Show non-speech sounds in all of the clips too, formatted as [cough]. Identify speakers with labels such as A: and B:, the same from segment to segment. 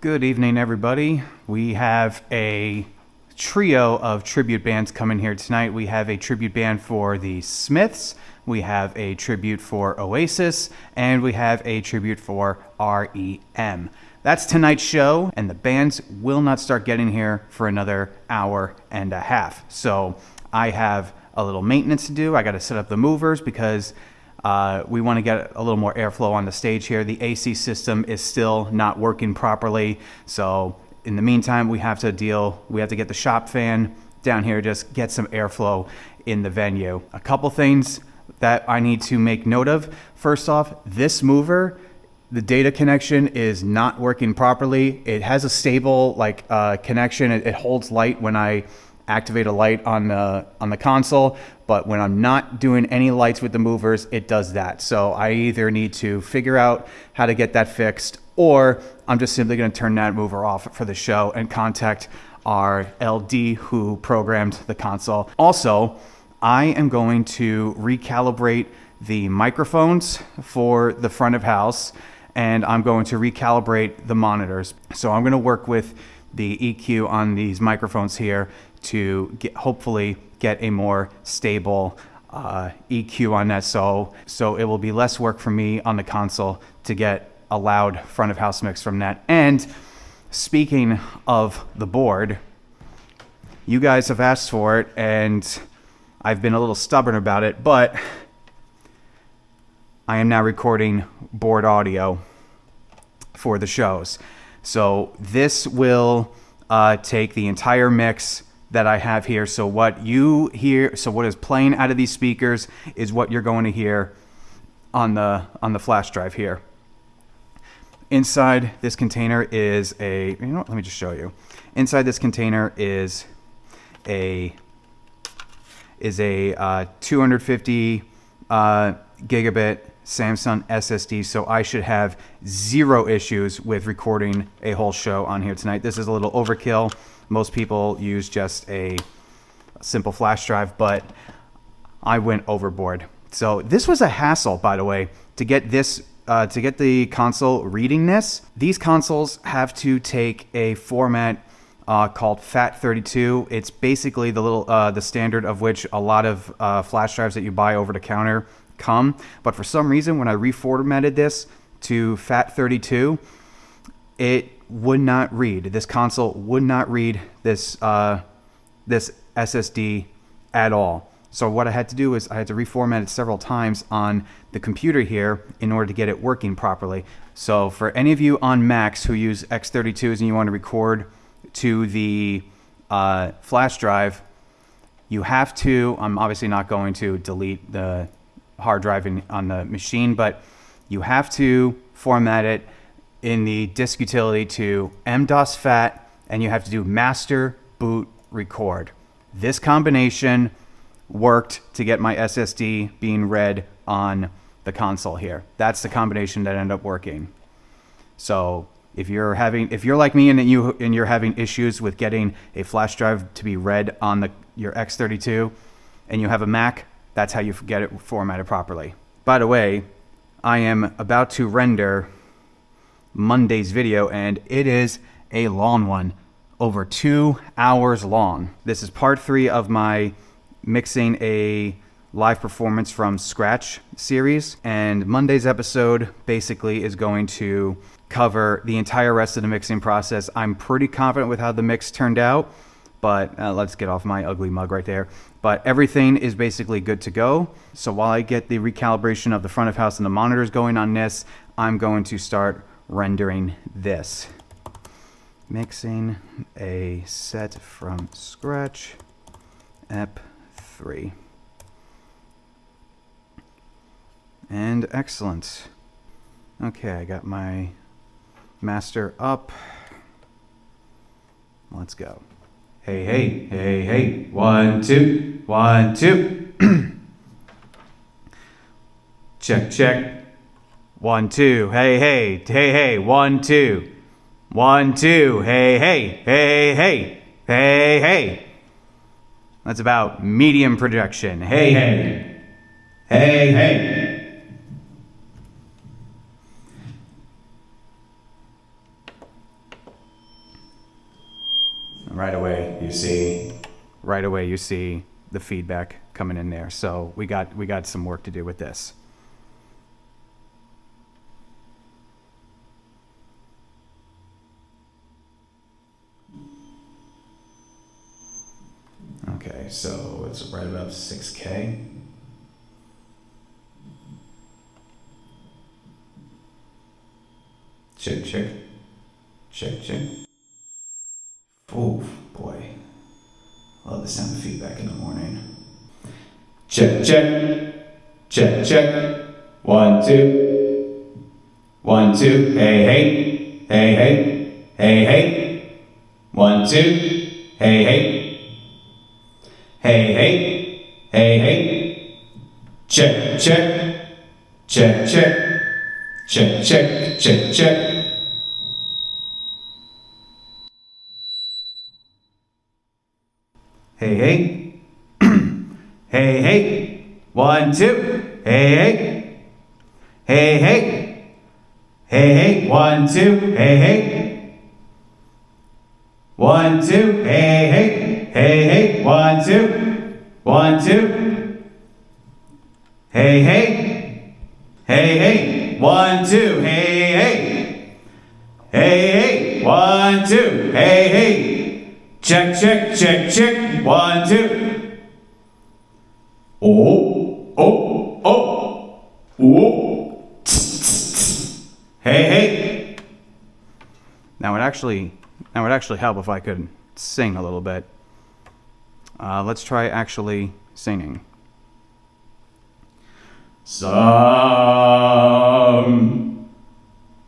A: Good evening, everybody. We have a trio of tribute bands coming here tonight. We have a tribute band for the Smiths, we have a tribute for Oasis, and we have a tribute for REM. That's tonight's show, and the bands will not start getting here for another hour and a half. So I have a little maintenance to do. I got to set up the movers because uh, we want to get a little more airflow on the stage here. The AC system is still not working properly. So in the meantime, we have to deal, we have to get the shop fan down here, just get some airflow in the venue. A couple things that I need to make note of. First off, this mover, the data connection is not working properly. It has a stable like uh, connection. It, it holds light when I activate a light on the on the console, but when I'm not doing any lights with the movers, it does that. So I either need to figure out how to get that fixed, or I'm just simply going to turn that mover off for the show and contact our LD who programmed the console. Also, I am going to recalibrate the microphones for the front of house and I'm going to recalibrate the monitors. So I'm going to work with the EQ on these microphones here to get, hopefully get a more stable uh, EQ on that. So, so it will be less work for me on the console to get a loud front of house mix from that. And speaking of the board, you guys have asked for it and I've been a little stubborn about it, but I am now recording board audio for the shows. So this will uh, take the entire mix that I have here. So what you hear, so what is playing out of these speakers is what you're going to hear on the on the flash drive here. Inside this container is a, you know what, let me just show you. Inside this container is a is a uh, 250 uh, gigabit Samsung SSD, so I should have zero issues with recording a whole show on here tonight. This is a little overkill. Most people use just a simple flash drive, but I went overboard. So this was a hassle, by the way, to get this uh, to get the console reading this. These consoles have to take a format uh, called FAT32. It's basically the little uh, the standard of which a lot of uh, flash drives that you buy over the counter come. But for some reason, when I reformatted this to FAT32, it would not read. This console would not read this uh, this SSD at all. So what I had to do is I had to reformat it several times on the computer here in order to get it working properly. So for any of you on Macs who use X32s and you want to record to the uh, flash drive, you have to, I'm obviously not going to delete the hard drive in, on the machine, but you have to format it in the disk utility to MS-DOS FAT, and you have to do master boot record. This combination worked to get my SSD being read on the console here. That's the combination that ended up working. So if you're having, if you're like me and you and you're having issues with getting a flash drive to be read on the your X32, and you have a Mac, that's how you get it formatted properly. By the way, I am about to render Monday's video, and it is a long one, over two hours long. This is part three of my mixing a live performance from scratch series, and Monday's episode basically is going to cover the entire rest of the mixing process. I'm pretty confident with how the mix turned out, but uh, let's get off my ugly mug right there. But everything is basically good to go. So while I get the recalibration of the front of house and the monitors going on this, I'm going to start rendering this. Mixing a set from scratch, EP3. And excellent. Okay, I got my master up. Let's go. Hey, hey, hey, hey. One, two, one, two. [clears throat] check, check. One, two, hey, hey, hey, hey, one, two. One, two, hey, hey, hey, hey, hey, hey. That's about medium projection. Hey, hey, hey, hey. right away you see, right away you see the feedback coming in there. So we got, we got some work to do with this. So it's right above 6K. Check, check. Check, check. Oh, boy. Love the sound of feedback in the morning. Check, check. Check, check. One, two. One, two. Hey, hey. Hey, hey. Hey, hey. One, two. Hey, hey. Hey, hey. Hey, hey. Check, check. Check, check. Check, check, check, check. Hey, hey. [clears throat] hey, hey. One, two. Hey, hey. Hey, hey. Hey, hey. One, two. Hey, hey. One, two. Hey, hey. Hey, hey. One, two. One, two. Hey, hey. Hey, hey. One, two. Hey, hey. Hey, hey. One, two. Hey, hey. Check, check, check, check. One, two. Oh, oh, oh. Oh. Hey, hey. Now it actually, now it actually help if I could sing a little bit. Uh, let's try actually singing. Some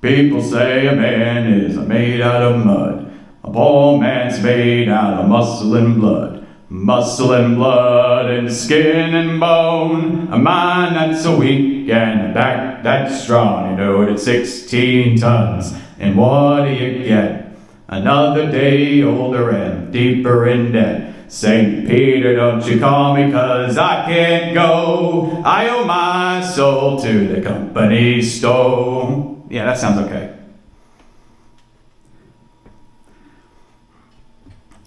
A: people say a man is made out of mud. A poor man's made out of muscle and blood. Muscle and blood and skin and bone. A mind that's so weak and a back that's strong. You know it at 16 tons. And what do you get? Another day older and deeper in debt. St. Peter, don't you call me cause I can't go. I owe my soul to the company store. Yeah, that sounds okay.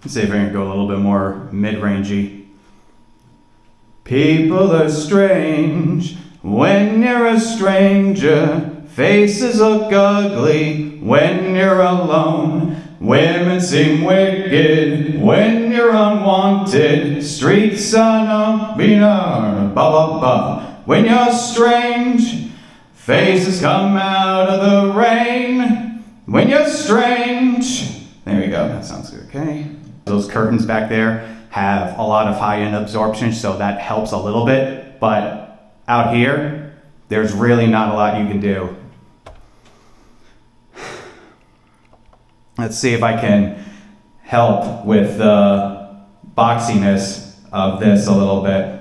A: Let's see if I can go a little bit more mid-rangey. People are strange when you're a stranger. Faces look ugly when you're alone. Women seem wicked when you're unwanted. Streets are no ba ba ba. When you're strange, faces come out of the rain. When you're strange, there we go. That sounds good. Okay. Those curtains back there have a lot of high end absorption, so that helps a little bit. But out here, there's really not a lot you can do. Let's see if I can help with the boxiness of this a little bit.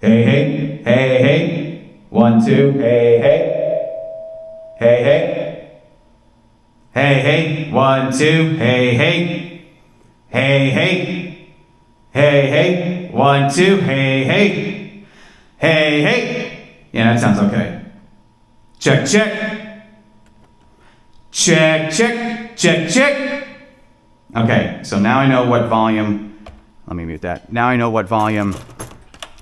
A: Hey, hey, hey, hey. One, two, hey, hey. Hey, hey. Hey, hey. One, two, hey, hey. Hey, hey. Hey, hey. One, two, hey, hey. Hey, hey. Yeah, that sounds okay. Check, check. Check, check, check, check. Okay, so now I know what volume, let me mute that. Now I know what volume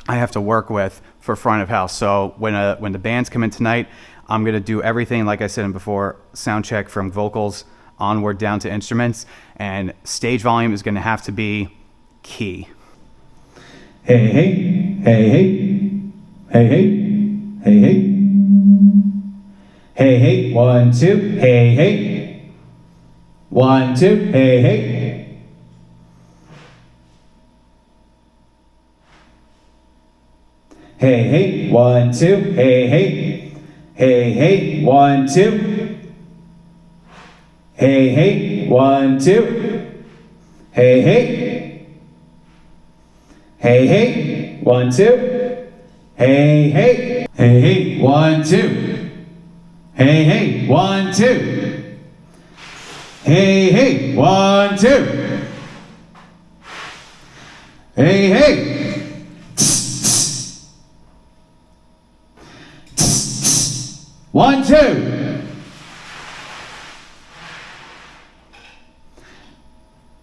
A: I have to work with for front of house. So when, uh, when the bands come in tonight, I'm gonna do everything, like I said before, sound check from vocals onward down to instruments, and stage volume is gonna have to be key. Hey, hey, hey, hey, hey, hey, hey, hey. Hey, hey, one, two, hey, hey. One, two, hey, hey. Hey, hey, one, two, hey, hey. Hey, hey, one, two. Hey, hey, one, two. Hey, hey. Hey, hey, one, two. Hey, hey. Hey, hey, one, two. Hey, hey, one, two. Hey, hey, one, two. Hey, hey. One, two.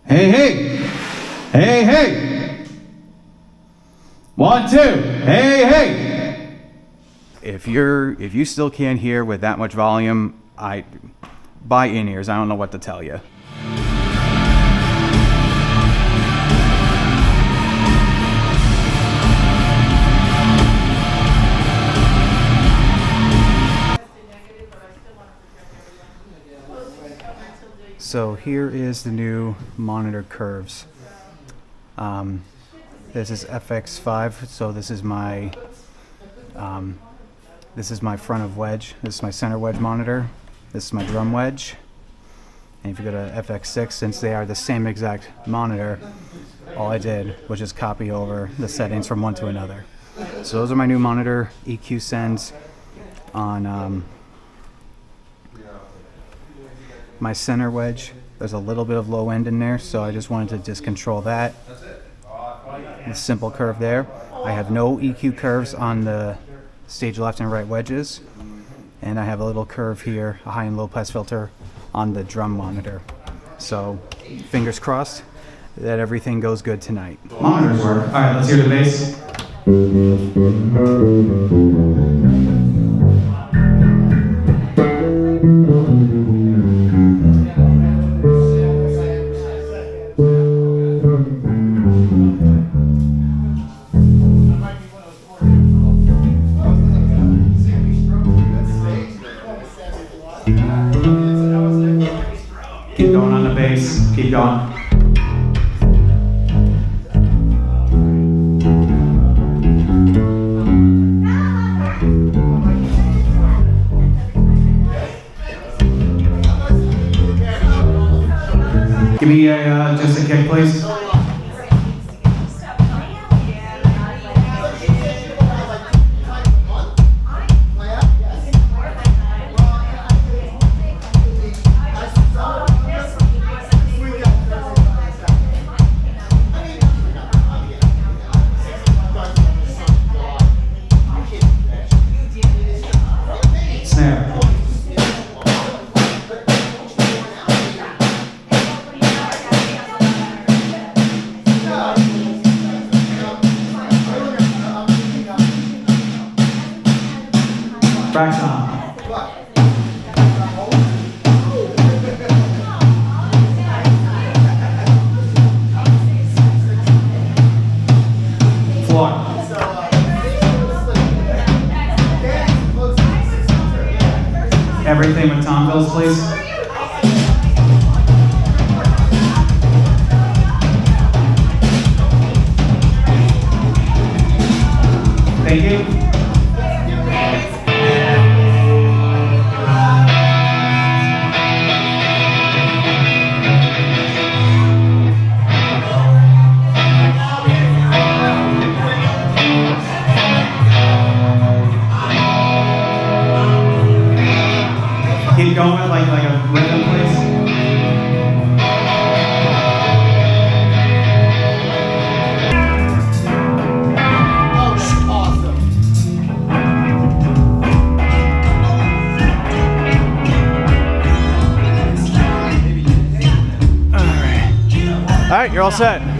A: Hey, hey! Hey, hey! One, two! Hey, hey! If you're if you still can't hear with that much volume, I buy in ears. I don't know what to tell you. So here is the new monitor curves. Um, this is FX5, so this is my um, this is my front of wedge. This is my center wedge monitor. This is my drum wedge. And if you go to FX6, since they are the same exact monitor, all I did was just copy over the settings from one to another. So those are my new monitor EQ sends on um, my center wedge. There's a little bit of low end in there, so I just wanted to just control that. The simple curve there. I have no EQ curves on the stage left and right wedges. And I have a little curve here, a high and low pass filter on the drum monitor. So fingers crossed that everything goes good tonight. Monitors work. All right, let's hear the bass. Give me a, uh, just a kick, please. With please. Right, you're all set.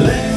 B: 累。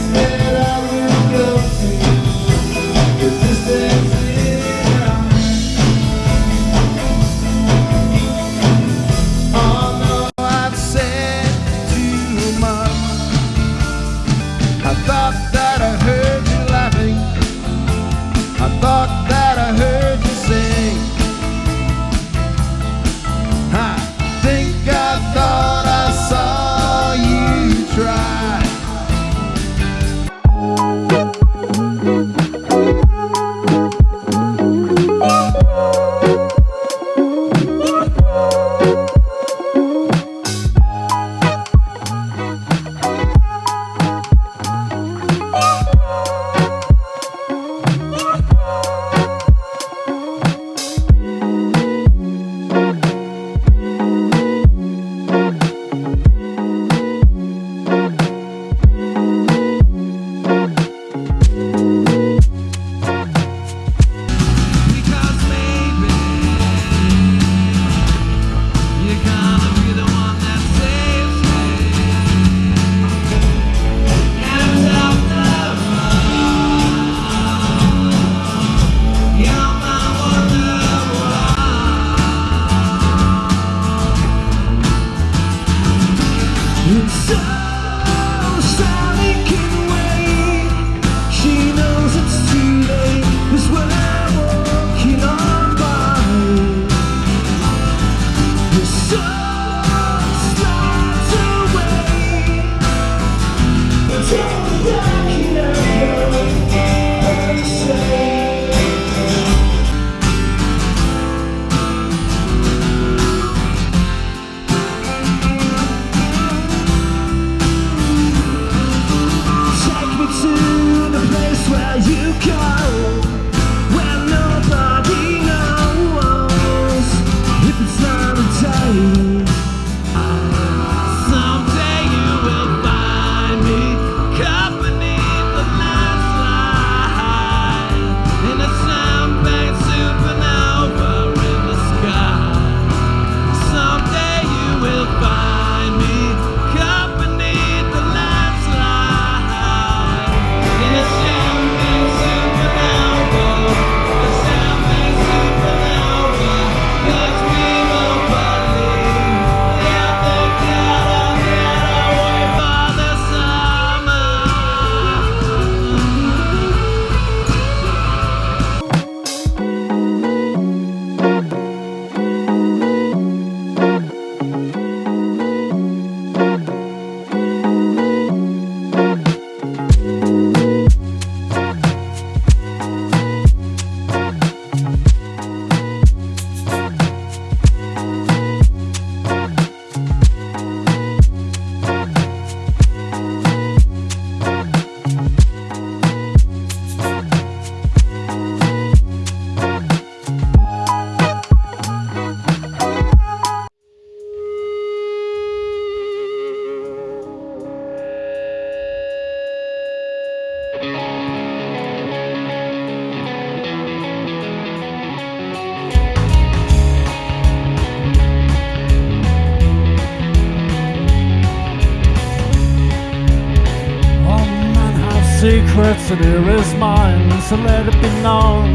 B: words to
C: do is mine, so let it be known.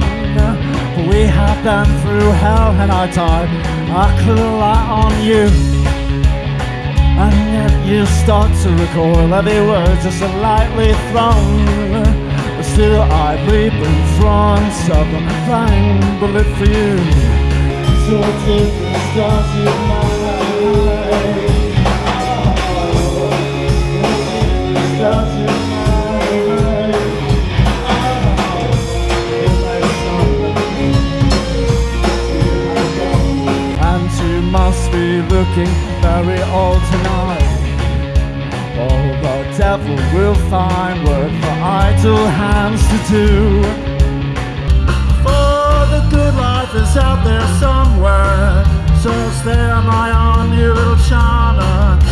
C: We have been through hell and our time. I could rely on you. And yet you start to recoil, every word just lightly thrown. But still I bleed in front of a flying bullet for you. So take the stars you looking very old tonight. Oh, the devil will find work for idle hands to do. For the good life is out there somewhere. So stay on my own, you little charmer.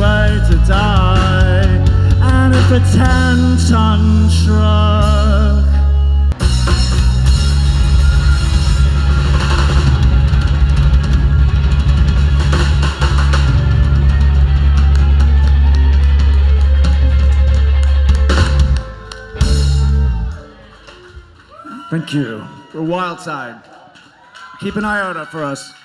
C: way to die And if a ten ton truck Thank you. We're wild side. Keep an eye out for us.